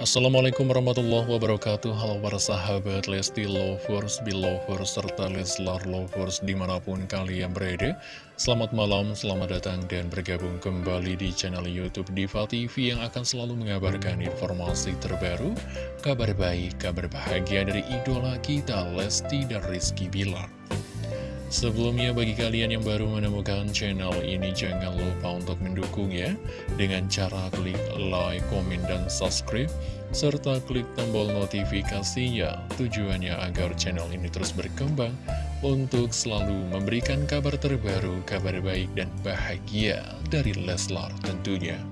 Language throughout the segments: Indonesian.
Assalamualaikum warahmatullahi wabarakatuh. Halo para sahabat Lesti Lovers, Belovers, serta Leslar Lovers di mana pun kalian berada. Selamat malam, selamat datang dan bergabung kembali di channel Youtube Diva TV Yang akan selalu mengabarkan informasi terbaru Kabar baik, kabar bahagia dari idola kita Lesti dan Rizky Bilar Sebelumnya bagi kalian yang baru menemukan channel ini jangan lupa untuk mendukung ya Dengan cara klik like, komen, dan subscribe Serta klik tombol notifikasinya Tujuannya agar channel ini terus berkembang Untuk selalu memberikan kabar terbaru, kabar baik dan bahagia dari Leslar tentunya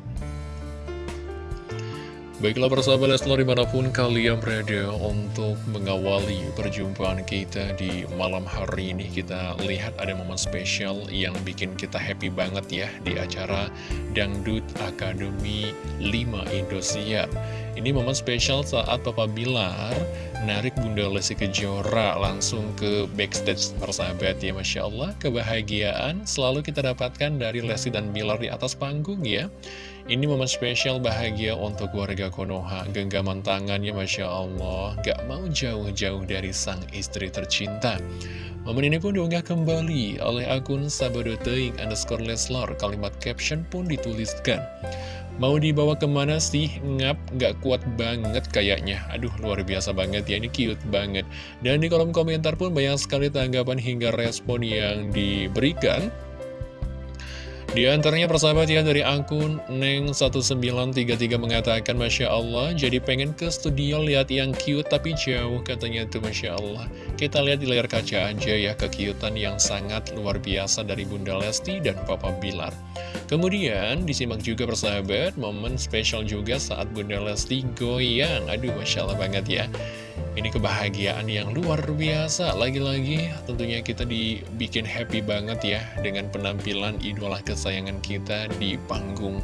Baiklah persahabat Leslar di mana pun kalian berada untuk mengawali perjumpaan kita di malam hari ini. Kita lihat ada momen spesial yang bikin kita happy banget ya di acara Dangdut Akademi 5 Indosiar Ini momen spesial saat Papa Bilar narik Bunda Lesti Kejora langsung ke backstage persahabat ya Masya Allah. Kebahagiaan selalu kita dapatkan dari Lesti dan Bilar di atas panggung ya. Ini momen spesial bahagia untuk warga Konoha. Genggaman tangannya Masya Allah. Gak mau jauh-jauh dari sang istri tercinta. Momen ini pun diunggah kembali oleh akun Sabadoteing underscore Leslar. Kalimat caption pun dituliskan Mau dibawa ke mana sih? Ngap, gak kuat banget kayaknya. Aduh, luar biasa banget ya, ini cute banget. Dan di kolom komentar pun banyak sekali tanggapan hingga respon yang diberikan di antaranya persahabat ya dari akun Neng1933 mengatakan Masya Allah jadi pengen ke studio lihat yang cute tapi jauh katanya tuh Masya Allah. Kita lihat di layar kaca aja ya kekiutan yang sangat luar biasa dari Bunda Lesti dan Papa Bilar. Kemudian disimak juga persahabat momen spesial juga saat Bunda Lesti goyang. Aduh Masya Allah banget ya ini kebahagiaan yang luar biasa. Lagi-lagi tentunya kita dibikin happy banget ya Dengan penampilan idola kesayangan kita di panggung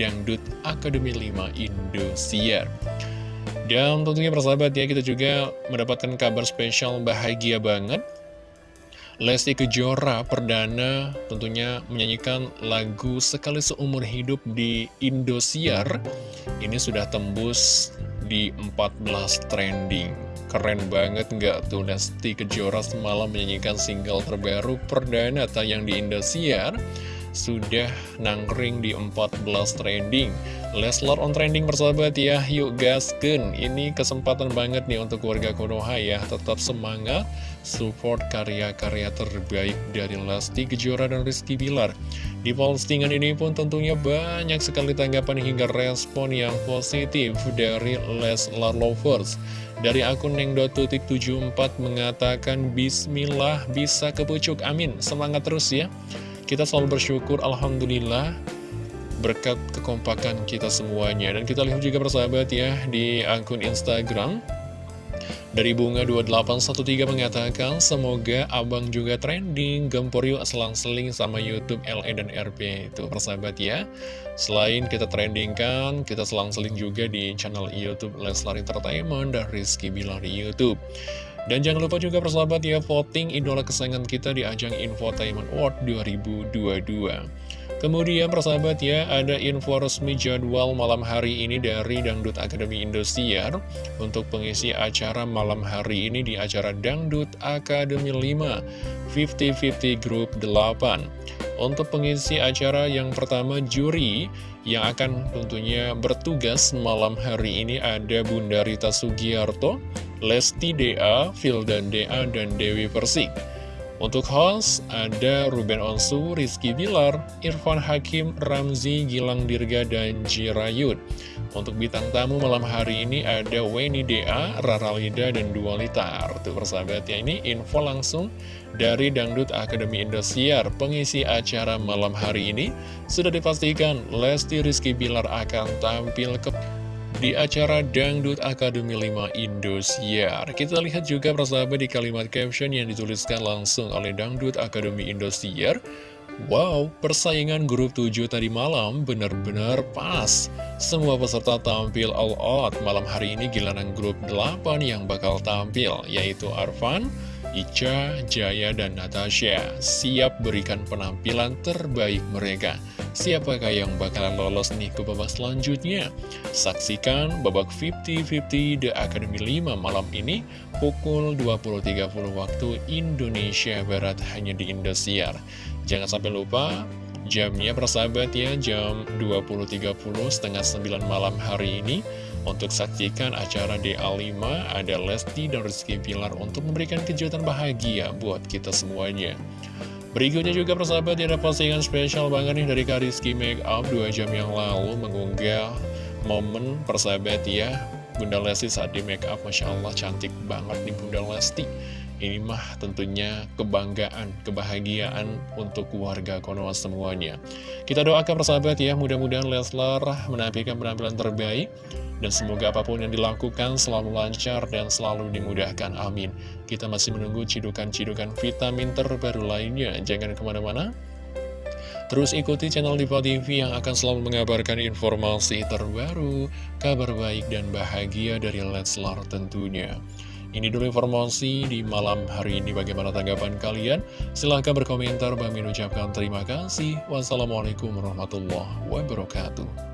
Dangdut Akademi 5 Indosiar. Dan tentunya persahabat ya kita juga mendapatkan kabar spesial bahagia banget. Lesti Kejora perdana tentunya menyanyikan lagu Sekali Seumur Hidup di Indosiar. Ini sudah tembus di 14 trending. Keren banget nggak tuh? Lesti Kejora semalam menyanyikan single terbaru perdana tayang di Indosiar sudah nangkring di 14 trending. Leslar on trending persahabat ya. Yuk gasken Ini kesempatan banget nih untuk warga Konoha ya. Tetap semangat Support karya-karya terbaik dari Lesti Kejora dan Rizky Bilar Di postingan ini pun tentunya banyak sekali tanggapan hingga respon yang positif dari Leslar Lovers. Dari akun Neng.tutik74 mengatakan Bismillah bisa kepucuk amin. Semangat terus ya. Kita selalu bersyukur Alhamdulillah Berkat kekompakan kita semuanya. Dan kita lihat juga persahabat ya Di akun Instagram dari Bunga2813 mengatakan, semoga abang juga trending, gempur yuk selang-seling sama Youtube LE dan RP. Itu persahabat ya. Selain kita trendingkan, kita selang-seling juga di channel Youtube Leslar Entertainment dan Rizky Bilar di Youtube. Dan jangan lupa juga persahabat ya, voting idola kesayangan kita di ajang Infotainment Award 2022. Kemudian persahabat ya, ada info resmi jadwal malam hari ini dari Dangdut Akademi Indosiar untuk pengisi acara malam hari ini di acara Dangdut Akademi 5 50-50 Group 8. Untuk pengisi acara yang pertama juri yang akan tentunya bertugas malam hari ini ada Bunda Rita Sugiarto, Lesti DA, Fildan DA, dan Dewi Persik. Untuk host, ada Ruben Onsu, Rizky Bilar, Irfan Hakim, Ramzi, Gilang Dirga, dan Jirayut. Untuk bintang tamu malam hari ini ada Weni Dea, Rara Lida, dan Dua Litar. Tuh persahabat ya, ini info langsung dari Dangdut Akademi Indosiar. Pengisi acara malam hari ini sudah dipastikan Lesti Rizky Bilar akan tampil ke di acara Dangdut Akademi 5 Indosiar. Kita lihat juga persahabat di kalimat caption yang dituliskan langsung oleh Dangdut Akademi Indosiar. Wow, persaingan grup 7 tadi malam benar-benar pas. Semua peserta tampil all out. Malam hari ini giliran grup 8 yang bakal tampil, yaitu Arvan, Ica, Jaya, dan Natasha siap berikan penampilan terbaik mereka. Siapakah yang bakalan lolos nih ke babak selanjutnya? Saksikan babak 50-50 The Academy 5 malam ini pukul 20.30 waktu Indonesia Barat hanya di Indosiar. Jangan sampai lupa jamnya persahabat ya jam 20.30 setengah 9 malam hari ini untuk saksikan acara DA5 ada Lesti dan Rizky Pilar untuk memberikan kejutan bahagia buat kita semuanya. Berikutnya juga persahabat ada postingan spesial banget nih dari Kariski Makeup 2 jam yang lalu mengunggah momen persahabat ya Bunda Lesti saat di makeup Masya Allah cantik banget nih Bunda Lesti ini mah tentunya kebanggaan, kebahagiaan untuk keluarga Konoha semuanya. Kita doakan persahabat ya, mudah-mudahan Leslar menampilkan penampilan terbaik. Dan semoga apa pun yang dilakukan selalu lancar dan selalu dimudahkan. Amin. Kita masih menunggu cidukan-cidukan vitamin terbaru lainnya. Jangan ke mana-mana. Terus ikuti channel Diva TV yang akan selalu mengabarkan informasi terbaru, kabar baik dan bahagia dari Leslar tentunya. Ini dulu informasi di malam hari ini bagaimana tanggapan kalian? Silahkan berkomentar, Bang ucapkan terima kasih. Wassalamualaikum warahmatullahi wabarakatuh.